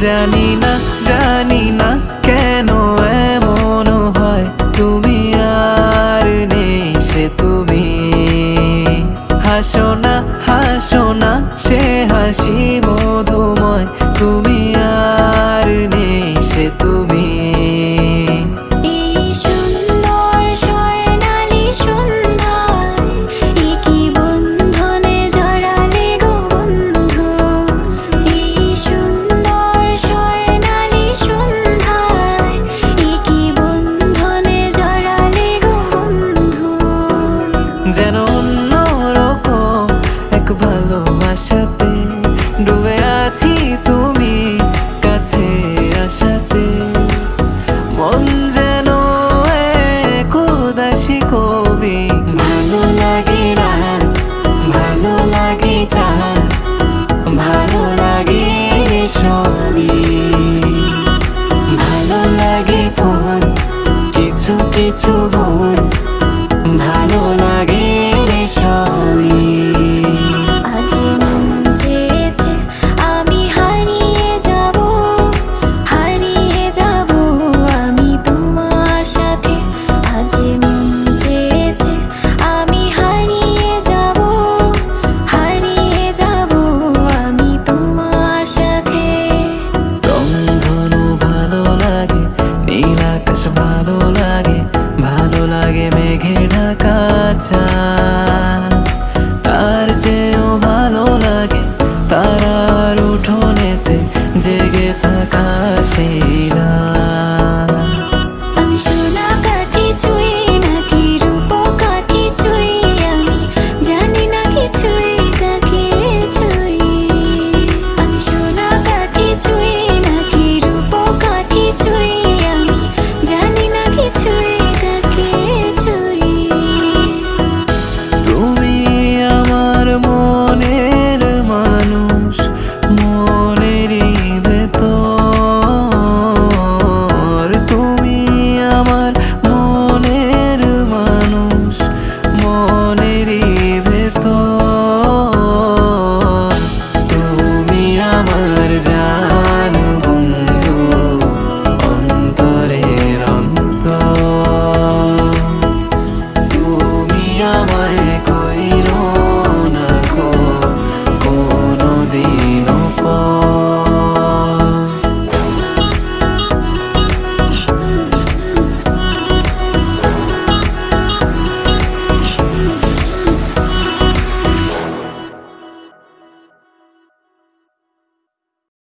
জানি না জানি না কেন এমন হয়। তুমি আর নেই সে তুমি। হাসো না হাসো না, সে হাসি মধুম and ঘেরা ঢাকা তার যেও ভালো লাগে তার